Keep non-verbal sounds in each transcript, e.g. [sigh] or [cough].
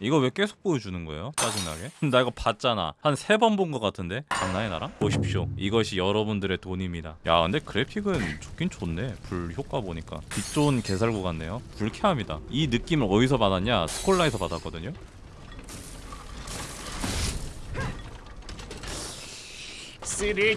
이거 왜 계속 보여주는 거예요? 짜증나게? [laughs] 나 이거 봤잖아. 한 세 번 본 것 같은데? 장난해 나랑? 보십시오. 이것이 여러분들의 돈입니다. 야 근데 그래픽은 좋긴 좋네. 불 효과 보니까. 빛 좋은 개살구 같네요. 불쾌합니다. 이 느낌을 어디서 받았냐? 스콜라에서 받았거든요. three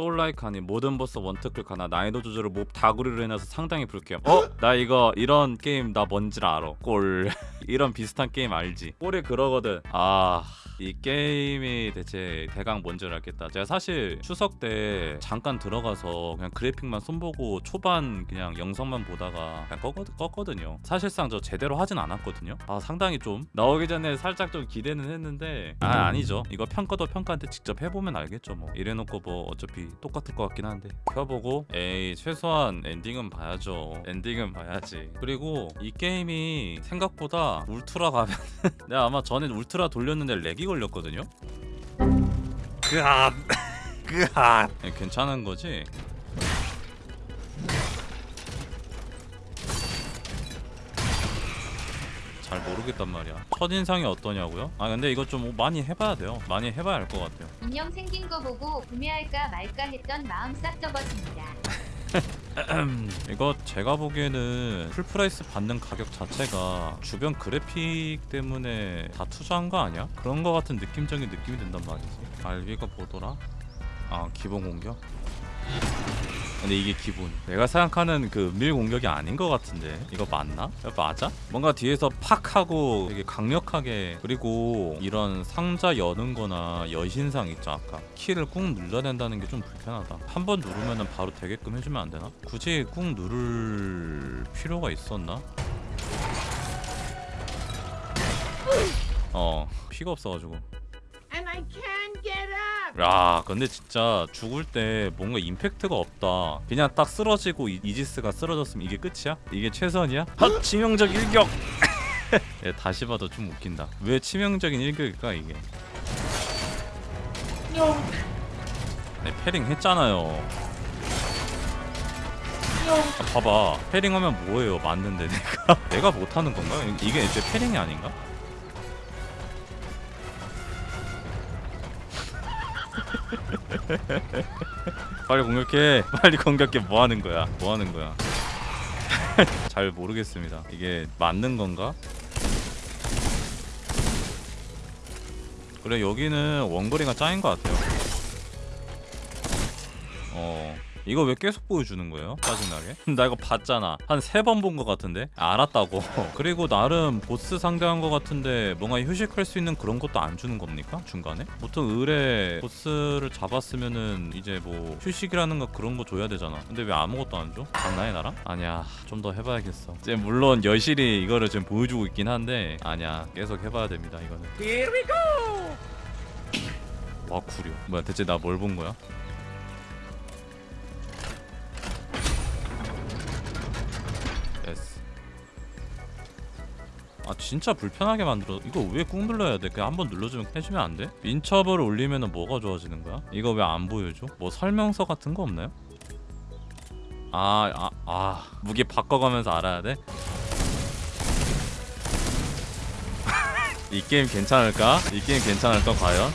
soullike 아닌 모든 보스 one트클 가능 난이도 조절을 몹 다구리로 해놔서 상당히 불쾌함. 어? 나 이거 이런 게임 나 뭔지를 알아. 꼴. [laughs] 이런 비슷한 게임 알지? 꼴이 그러거든. 아... 이 게임이 대체 대강 뭔지를 알겠다. 제가 사실 추석 때 잠깐 들어가서 그냥 그래픽만 손보고 초반 그냥 영상만 보다가 그냥 껐거든, 껐거 든요. 사실상 저 제대로 하진 않았거든요. 아 상당히 좀 나오기 전에 살짝 좀 기대는 했는데 아 아니죠. 이거 평가도 평가한테 직접 해보면 알겠죠 뭐. 이래놓고 뭐 어차피 똑같을 것 같긴 한데. 켜보고 에이 최소한 엔딩은 봐야죠. 엔딩은 봐야지. 그리고 이 게임이 생각보다 울트라 가면 [laughs] 내가 아마 전에 울트라 돌렸는데 lag이 걸렸거든요 그앗 그앗 예, 괜찮은 거지? 잘 모르겠단 말이야 첫인상이 어떠냐고요? 아 근데 이거 좀 많이 해봐야 돼요 많이 해봐야 알것 같아요 인형 생긴 거 보고 구매할까 말까 했던 마음 싹 접어집니다. [laughs] [laughs] 이거 제가 보기에는 full price 받는 가격 자체가 주변 그래픽 때문에 다 투자한 거 아니야? 그런 거 같은 느낌적인 느낌이 든단 말이지 알비가 뭐더라? 아 기본 공격? 근데 이게 기본 내가 생각하는 그 은밀 공격이 아닌 것 같은데 이거 맞나? 야, 맞아? 뭔가 뒤에서 팍 하고 되게 강력하게 그리고 이런 상자 여는 거나 여신상 있죠 아까 키를 꾹 눌러야 된다는 게 좀 불편하다 한 번 누르면 바로 되게끔 해주면 안 되나? 굳이 꾹 누를 필요가 있었나? 어 피가 없어가지고 야 근데 진짜 죽을 때 뭔가 임팩트가 없다 그냥 딱 쓰러지고 이, 이지스가 쓰러졌으면 이게 끝이야? 이게 최선이야? 헛 치명적 일격 [laughs] 예, 다시 봐도 좀 웃긴다 왜 치명적인 일격일까 이게 네, 패링 했잖아요 아, 봐봐 패링하면 뭐예요 맞는데 내가 [laughs] 내가 못하는 건가? 이게 애초에 패링이 아닌가? [laughs] 빨리 공격해. 빨리 공격해. 뭐 하는 거야? 뭐 하는 거야? [laughs] 잘 모르겠습니다. 이게 맞는 건가? 그래 여기는 원거리가 짱인 것 같아요. 어 이거 왜 계속 보여주는 거예요? 짜증나게 [laughs] 나 이거 봤잖아 한 세 번 본 것 같은데 알았다고 [laughs] 그리고 나름 보스 상대한 것 같은데 뭔가 휴식할 수 있는 그런 것도 안 주는 겁니까? 중간에? 보통 을에 보스를 잡았으면은 이제 뭐 휴식이라는 거 그런 거 줘야 되잖아 근데 왜 아무것도 안 줘? 장난해 나랑? 아니야 좀 더 해봐야겠어 이제 물론 여실히 이거를 지금 보여주고 있긴 한데 아니야 계속 해봐야 됩니다 이거는 Here we go 와 구려 뭐야 대체 나 뭘 본 거야? 아 진짜 불편하게 만들어 이거 왜 꾹 눌러야 돼? 그냥 한번 눌러주면 해주면 안 돼? 민첩을 올리면 뭐가 좋아지는 거야? 이거 왜 안 보여줘? 뭐 설명서 같은 거 없나요? 아, 아, 아 무기 바꿔가면서 알아야 돼? [laughs] 이 게임 괜찮을까? 이 게임 괜찮을까 과연?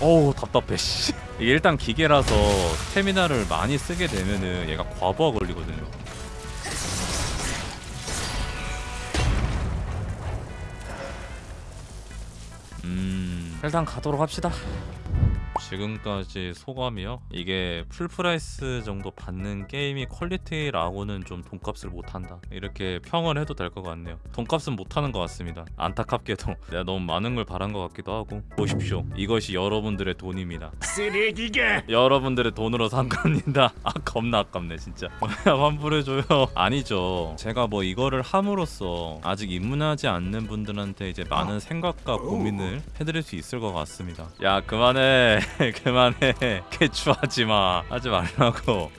어우 답답해 씨. 이게 일단 기계라서 스태미나를 많이 쓰게 되면은 얘가 과부하 걸리거든요 음 일단 가도록 합시다 지금까지 소감이요? 이게 full price 정도 받는 게임이 quality라고는 좀 돈값을 못한다. 이렇게 평을 해도 될 것 같네요. 돈값은 못하는 것 같습니다. 안타깝게도 [laughs] 내가 너무 많은 걸 바란 것 같기도 하고. 보십시오. 이것이 여러분들의 돈입니다. 쓰레기가 [laughs] 여러분들의 돈으로 산 겁니다. [laughs] 아 겁나 아깝네 진짜. 환불해줘요. 아니죠. 제가 뭐 이거를 함으로써 아직 입문하지 않는 분들한테 이제 많은 생각과 고민을 해드릴 수 있을 것 같습니다. 야 그만해 [laughs] 그만해. [laughs] 개추하지 마. 하지 말라고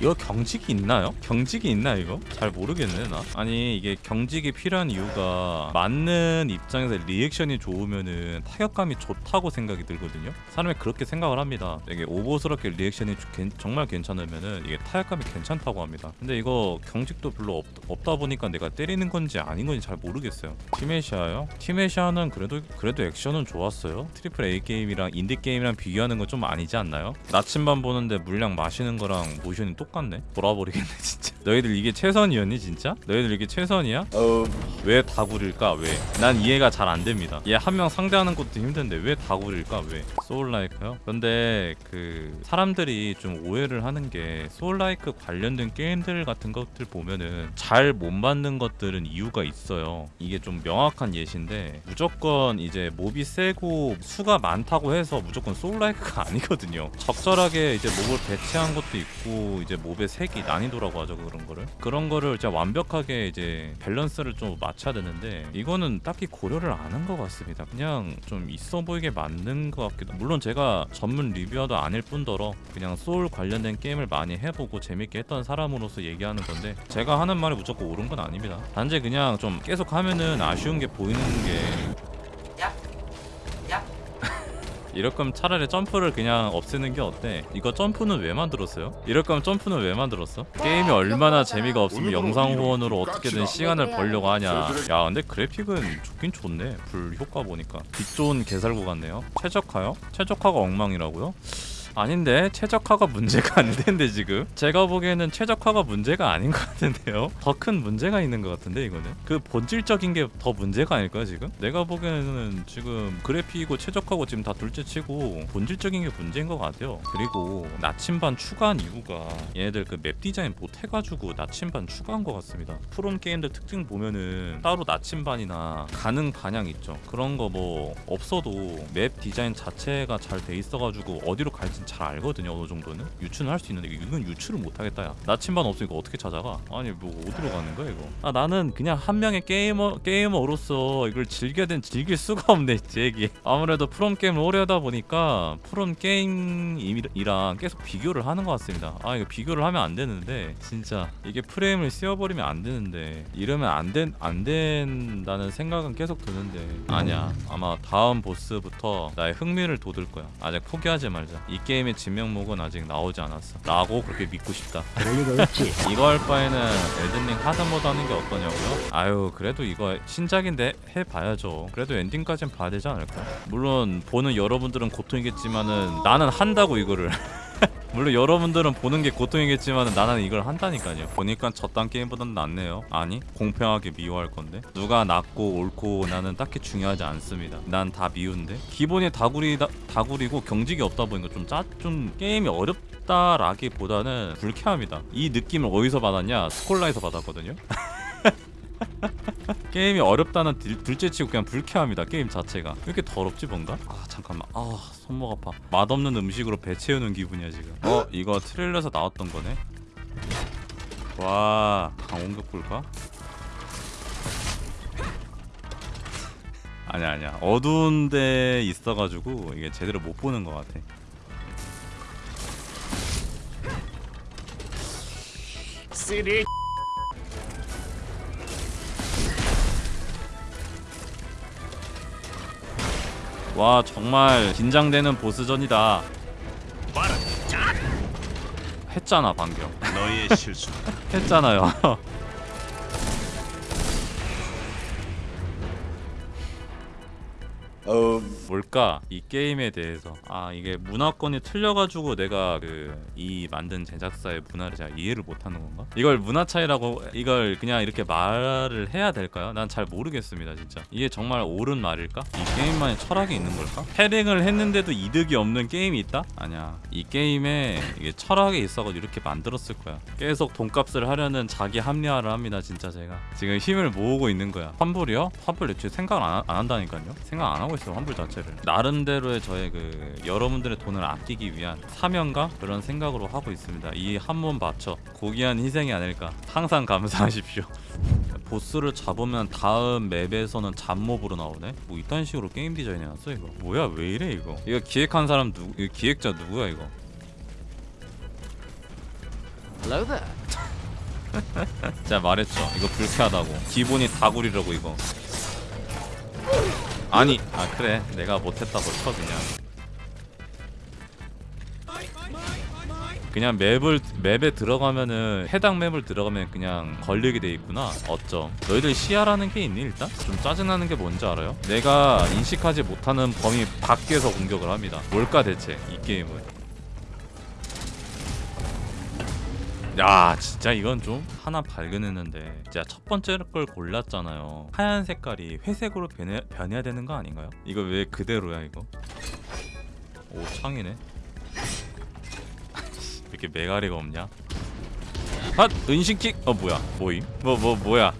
이거 경직이 있나요? 경직이 있나 이거? 잘 모르겠네 나. 아니 이게 경직이 필요한 이유가 맞는 입장에서 reaction이 좋으면은 타격감이 좋다고 생각이 들거든요. 사람이 그렇게 생각을 합니다. 되게 오버스럽게 reaction이 정말 괜찮으면은 이게 타격감이 괜찮다고 합니다. 근데 이거 경직도 별로 없, 없다 보니까 내가 때리는 건지 아닌 건지 잘 모르겠어요. 티메시아요? 티메시아는 그래도 그래도 액션은 좋았어요. triple A 게임이랑 인디 게임이랑 비교하는 건 좀 아니지 않나요? 나침반 보는데 물약 마시는 거랑 모션이 똑같네. 돌아버리겠네 진짜. 너희들 이게 최선이었니 진짜? 너희들 이게 최선이야? 왜 다굴일까? 왜? 난 이해가 잘 안 됩니다. 얘 한 명 상대하는 것도 힘든데 왜 다굴일까? 왜? Soul-like요? 근데 그 사람들이 좀 오해를 하는 게 soul-like 관련된 게임들 같은 것들 보면은 잘 못 만든 것들은 이유가 있어요. 이게 좀 명확한 예시인데 무조건 이제 mob이 세고 수가 많다고 해서 무조건 soul-like가 [laughs] 아니거든요. 적절하게 이제 mob을 배치한 것도 있고 이제 mob의 세기 난이도라고 하죠 그런 거를 그런 거를 진짜 완벽하게 이제 밸런스를 좀 맞춰야 되는데 이거는 딱히 고려를 안 한 것 같습니다. 그냥 좀 있어 보이게 만든 것 같기도. 물론 제가 전문 reviewer도 아닐 뿐더러 그냥 소울 관련된 게임을 많이 해보고 재밌게 했던 사람으로서 얘기하는 건데 제가 하는 말이 무조건 옳은 건 아닙니다. 단지 그냥 좀 계속 하면은 아쉬운 게 보이는 게 이럴 거면 차라리 점프를 그냥 없애는 게 어때? 이거 점프는 왜 만들었어요? 이럴 거면 점프는 왜 만들었어? 게임이 얼마나 재미가 없으면 영상 후원으로 어떻게든 시간을 벌려고 하냐 야 근데 그래픽은 좋긴 좋네 불 효과 보니까 빛 좋은 개살구 같네요 최적화요? 최적화가 엉망이라고요? 아닌데 최적화가 문제가 안 되는데 지금. 제가 보기에는 최적화가 문제가 아닌 것 같은데요. 더 큰 문제가 있는 것 같은데 이거는? 그 본질적인 게 더 문제가 아닐까요 지금? 내가 보기에는 지금 그래픽이고 최적화고 지금 다 둘째치고 본질적인 게 문제인 것 같아요. 그리고 나침반 추가한 이유가 얘네들 그 맵 디자인 못해가지고 나침반 추가한 것 같습니다. 프롬 게임들 특징 보면은 따로 나침반이나 가는 방향 있죠. 그런 거 뭐 없어도 맵 디자인 자체가 잘 돼 있어가지고 어디로 갈진 잘 알거든요 어느 정도는. 유추는 할 수 있는데 이건 유추를 못하겠다 야. 나침반 없으니까 어떻게 찾아가? 아니 뭐 어디로 가는 거야 이거? 아 나는 그냥 한 명의 게이머 게이머로서 이걸 즐겨야 된 즐길 수가 없네 제기. 아무래도 프롬 게임을 오래 하다 보니까 프롬 게임이랑 계속 비교를 하는 것 같습니다. 아 이거 비교를 하면 안 되는데 진짜. 이게 프레임을 씌워버리면 안 되는데 이러면 안, 된, 안 된다는 생각은 계속 드는데. 아니야. 아마 다음 보스부터 나의 흥미를 돋을 거야. 아직 포기하지 말자. 이게 임의 진명목은 아직 나오지 않았어. 라고 그렇게 믿고 싶다. [laughs] 이거 할 바에는 엘든링 하드모드 하는 게 어떠냐고요? 아유 그래도 이거 신작인데 해봐야죠. 그래도 엔딩까진 봐야 되지 않을까? 물론 보는 여러분들은 고통이겠지만은 나는 한다고 이거를 [laughs] 물론 여러분들은 보는 게 고통이겠지만 나는 이걸 한다니까요. 보니까 저딴 게임보단 낫네요. 아니 공평하게 미워할 건데 누가 낫고 옳고 나는 딱히 중요하지 않습니다. 난 다 미운데 기본이 다구리 다구리고 경직이 없다 보니까 좀짜좀 게임이 어렵다라기보다는 불쾌합니다. 이 느낌을 어디서 받았냐? 스콜라에서 받았거든요. [laughs] [laughs] 게임이 어렵다는 들- 둘째치고 그냥 불쾌합니다 게임 자체가. 왜 이렇게 더럽지 뭔가? 아 잠깐만. 아 손목 아파. 맛없는 음식으로 배 채우는 기분이야 지금. 어 이거 트레일러에서 나왔던 거네? 와 강원격 볼까? 아니야 아니야. 어두운 데 있어가지고 이게 제대로 못 보는 것 같아. 쓰레 와 정말 긴장되는 보스전이다. 했잖아 방금. [laughs] 했잖아요. 뭘까 이 게임에 대해서 아 이게 문화권이 틀려가지고 내가 그 이 만든 제작사의 문화를 잘 이해를 못하는 건가? 이걸 문화 차이라고 이걸 그냥 이렇게 말을 해야 될까요? 난 잘 모르겠습니다 진짜 이게 정말 옳은 말일까? 이 게임만의 철학이 있는 걸까? 패링을 했는데도 이득이 없는 게임이 있다? 아니야 이 게임에 이게 철학이 있어가지고 이렇게 만들었을 거야 계속 돈값을 하려는 자기 합리화를 합니다 진짜 제가 지금 힘을 모으고 있는 거야 환불이요? 환불 애초에 생각을 안, 하- 안 한다니까요 생각 안 하고 있어요 환불 자체를. 나름대로의 저의 그 여러분들의 돈을 아끼기 위한 사명과 그런 생각으로 하고 있습니다. 이 한 몸 바쳐 고귀한 희생이 아닐까. 항상 감사하십시오. [laughs] 보스를 잡으면 다음 맵에서는 잡몹으로 나오네? 뭐 이딴 식으로 게임 디자인 해놨어 이거? 뭐야 왜 이래 이거? 이거 기획한 사람 이거 기획자 누구야 이거? Hello there. [laughs] 제가 말했죠. 이거 불쾌하다고. 기본이 다구리라고 이거 아니 아 그래. 내가 못했다고 쳐 그냥. 그냥 맵을 맵에 들어가면은 해당 맵을 들어가면 그냥 걸리게 돼 있구나. 어쩜. 너희들 시야라는 게 있니 일단? 좀 짜증나는 게 뭔지 알아요? 내가 인식하지 못하는 범위 밖에서 공격을 합니다. 뭘까 대체 이 게임은 야 진짜 이건 좀 하나 발견했는데 진짜 첫 번째 걸 골랐잖아요. 하얀 색깔이 회색으로 변해, 변해야 되는 거 아닌가요? 이거 왜 그대로야 이거? 오 창이네. 왜 [laughs] 이렇게 메가리가 없냐? 핫! 은신킥! 어 뭐야? 뭐임? 뭐 뭐 뭐 야?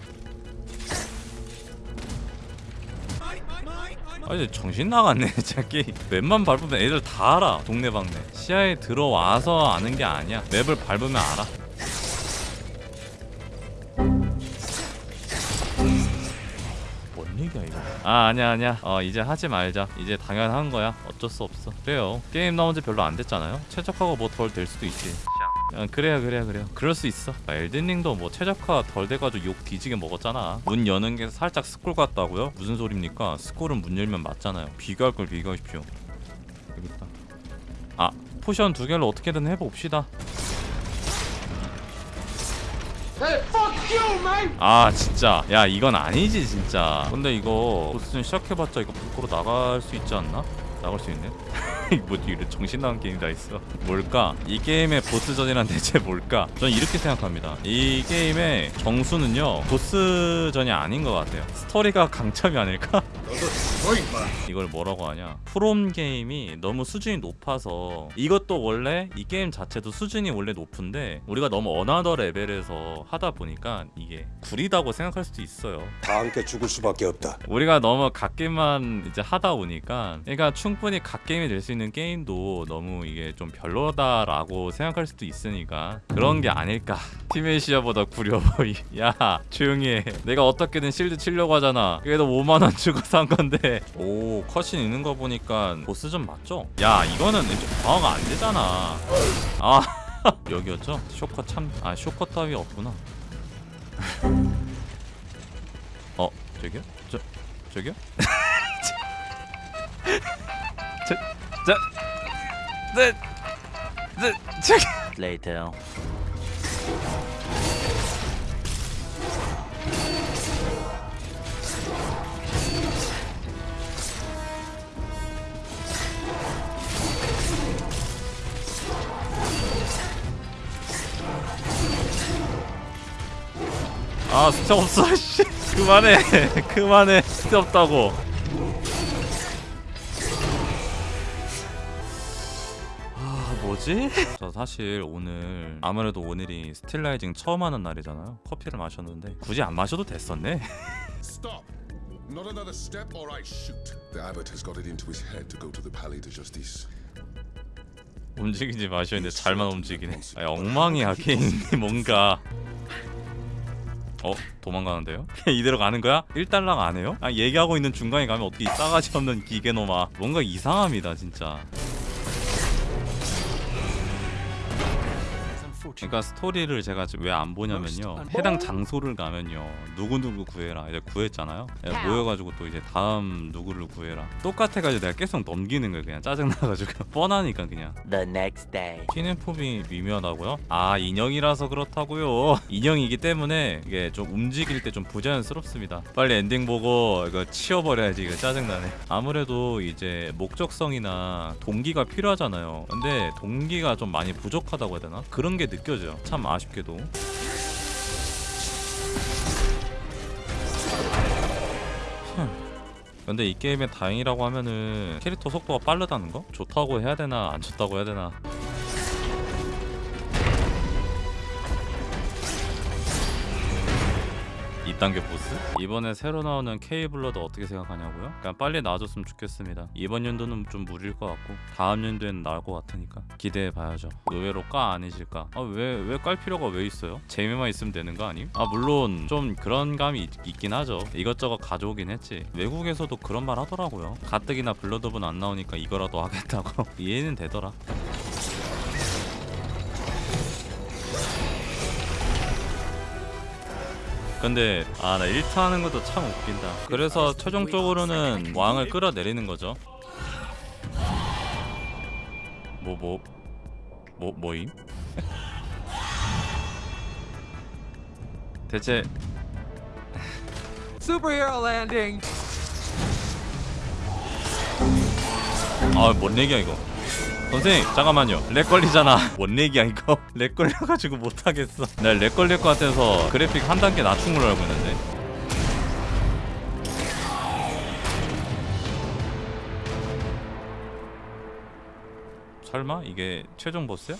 아니 정신 나갔네 [laughs] 게임. 맵만 밟으면 애들 다 알아 동네방네. 시야에 들어와서 아는 게 아니야. 맵을 밟으면 알아 아 아니야 아니야. 어 이제 하지 말자. 이제 당연한 거야. 어쩔 수 없어. 그래요. 게임 나온 지 별로 안 됐잖아요. 최적화가 뭐 덜 될 수도 있지. 아, 그래요 그래요 그래요. 그럴 수 있어. 아, 엘든링도 뭐 최적화 덜 돼가지고 욕 뒤지게 먹었잖아. 문 여는 게 살짝 스콜 같다고요? 무슨 소립니까? 스콜은 문 열면 맞잖아요. 비교할 걸 비교하십시오. 여기 있다. 아 potion 두 개를 어떻게든 해봅시다 아 진짜 야 이건 아니지 진짜 근데 이거 보스전 시작해봤자 이거 밖으로 나갈 수 있지 않나? 나갈 수 있네 [laughs] 뭐 이래 정신 나간 게임 다 있어 뭘까? 이 게임의 보스전이란 대체 뭘까? 전 이렇게 생각합니다 이 게임의 정수는요 보스전이 아닌 것 같아요 스토리가 강점이 아닐까? 이걸 뭐라고 하냐? 프롬 게임이 너무 수준이 높아서 이것도 원래 이 게임 자체도 수준이 원래 높은데 우리가 너무 another level에서 하다 보니까 이게 구리다고 생각할 수도 있어요. 다 함께 죽을 수밖에 없다. 우리가 너무 갓게임만 이제 하다 보니까 그러니까 충분히 갓게임이 될 수 있는 게임도 너무 이게 좀 별로다라고 생각할 수도 있으니까 그런 게 아닐까. 티메시아보다 구려 보이. [laughs] 야 조용히 해. 내가 어떻게든 실드 치려고 하잖아. 그래도 5만원 주고 산 건데 오 컷신 있는 거 보니까 보스전 맞죠? 야 이거는 이제 방어가 안 되잖아 아 [laughs] 여기였죠? 쇼커 참아 쇼커 따위 없구나 [laughs] 어 저기요? 저 저기요? [laughs] 저, 저, 네, 네, 저기. Later. 아 숫자 없어 씨. 그만해. [laughs] 그만해. 숫자 없다고. 아 뭐지? 저 사실 오늘 아무래도 오늘이 스틸라이징 처음 하는 날이잖아요. 커피를 마셨는데 굳이 안 마셔도 됐었네. Stop! Not another step or I shoot. The abbot has got it into his head to go to the Palais de Justice. 움직이지 마셔 근데 잘만 움직이네. 아 엉망이야 [laughs] 게임이 뭔가 어? 도망가는데요? [laughs] 이대로 가는 거야? 1달랑 안 해요? 아 얘기하고 있는 중간에 가면 어떻게 이 싸가지 없는 기계놈아 뭔가 이상합니다 진짜 그러니까 스토리를 제가 왜 안 보냐면요. 해당 장소를 가면요. 누구누구 구해라. 이제 구했잖아요. 예, 모여가지고 또 이제 다음 누구를 구해라. 똑같아가지고 내가 계속 넘기는 거예요 그냥. 짜증나가지고. [laughs] 뻔하니까 그냥. The next day. 뛰는 폼이 미묘하다고요? 아 인형이라서 그렇다고요. [laughs] 인형이기 때문에 이게 좀 움직일 때 좀 부자연스럽습니다. 빨리 엔딩 보고 이거 치워버려야지 이거 짜증나네. 아무래도 이제 목적성이나 동기가 필요하잖아요. 근데 동기가 좀 많이 부족하다고 해야 되나? 그런 게 느껴 져요. 참 아쉽게도. 근데 이 게임의 다행이라고 하면은 캐릭터 속도가 빠르다는 거? 좋다고 해야 되나 안 좋다고 해야 되나 2단계 보스? 이번에 새로 나오는 K블러드 어떻게 생각하냐고요? 그냥 빨리 나와줬으면 좋겠습니다 이번 연도는 좀 무리일 것 같고 다음 연도에는 나올 것 같으니까 기대해봐야죠 의외로 까 아니실까? 아 왜 왜 깔 필요가 왜 있어요? 재미만 있으면 되는 거 아님? 아 물론 좀 그런 감이 있, 있긴 하죠 이것저것 가져오긴 했지 외국에서도 그런 말 하더라고요 가뜩이나 블러드본 안 나오니까 이거라도 하겠다고 [laughs] 이해는 되더라 근데 아 나 1타 하는 것도 참 웃긴다 그래서 최종적으로는 왕을 끌어내리는 거죠 뭐 뭐 뭐 뭐임? 대체 Superhero landing. 아 뭔 얘기야 이거 선생님 잠깐만요. lag 걸리잖아. [laughs] 뭔 얘기야 이거? [laughs] lag 걸려가지고 못하겠어. 나 lag 걸릴 것 같아서 그래픽 한 단계 낮춘 걸로 알고 있는데. 설마 이게 최종 보스야?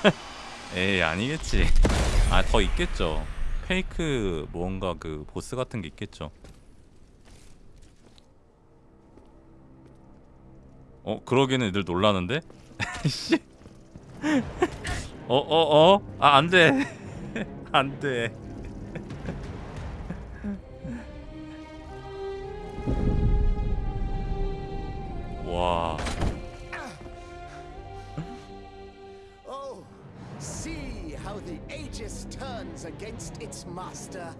[laughs] 에이 아니겠지. 아 더 있겠죠. 페이크 뭔가 그 보스 같은 게 있겠죠 어 그러기에는 애들 놀라는데? 씨. 어, 어, 어? 아, 안 돼. 안 돼. 와. Oh, see how the Aegis turns against its master.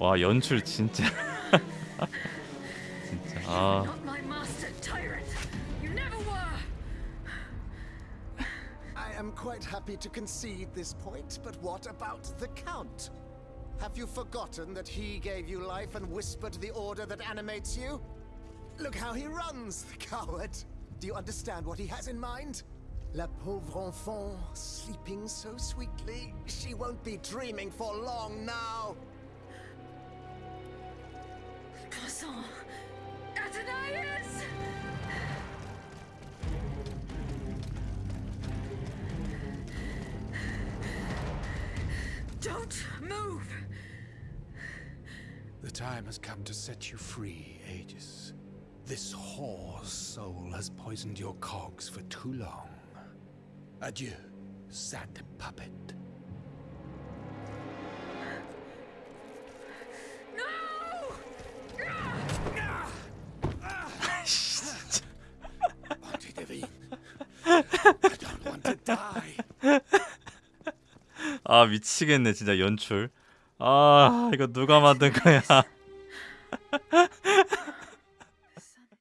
와, 연출 진짜. 진짜. 아. Not my master, tyrant. You never were. I am quite happy to concede this point, but what about the Count? Have you forgotten that he gave you life and whispered the order that animates you? Look how he runs, the coward. Do you understand what he has in mind? La pauvre enfant, sleeping so sweetly, she won't be dreaming for long now. Has come to set you free, Aegis. This whore's soul has poisoned your cogs for too long. Adieu, sad puppet. No! Auntie Devine, I don't want to die. 아, 미치겠네, 진짜 연출. 아, 이거 누가 만든 거야?